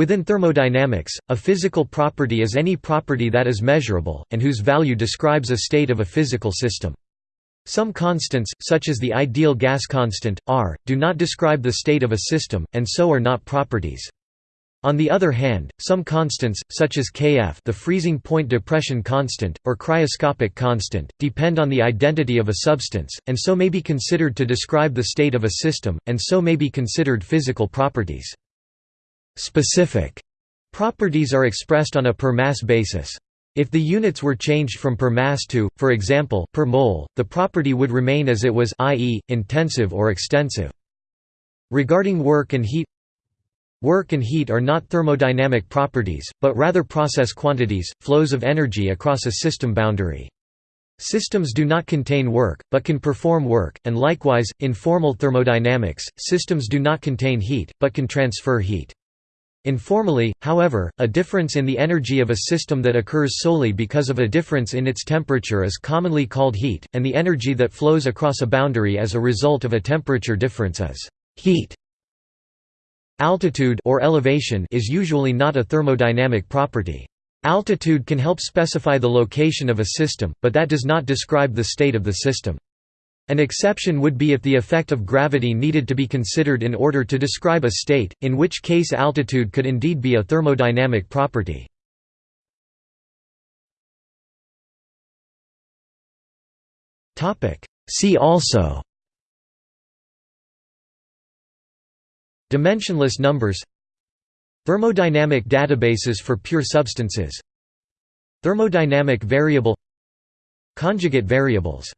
Within thermodynamics, a physical property is any property that is measurable, and whose value describes a state of a physical system. Some constants, such as the ideal gas constant, R, do not describe the state of a system, and so are not properties. On the other hand, some constants, such as Kf the freezing point depression constant, or cryoscopic constant, depend on the identity of a substance, and so may be considered to describe the state of a system, and so may be considered physical properties. Specific properties are expressed on a per mass basis. If the units were changed from per mass to, for example, per mole, the property would remain as it was i.e., intensive or extensive. Regarding work and heat Work and heat are not thermodynamic properties, but rather process quantities, flows of energy across a system boundary. Systems do not contain work, but can perform work, and likewise, in formal thermodynamics, systems do not contain heat, but can transfer heat. Informally, however, a difference in the energy of a system that occurs solely because of a difference in its temperature is commonly called heat, and the energy that flows across a boundary as a result of a temperature difference is heat. Altitude or elevation is usually not a thermodynamic property. Altitude can help specify the location of a system, but that does not describe the state of the system. An exception would be if the effect of gravity needed to be considered in order to describe a state, in which case altitude could indeed be a thermodynamic property. See also Dimensionless numbers Thermodynamic databases for pure substances Thermodynamic variable Conjugate variables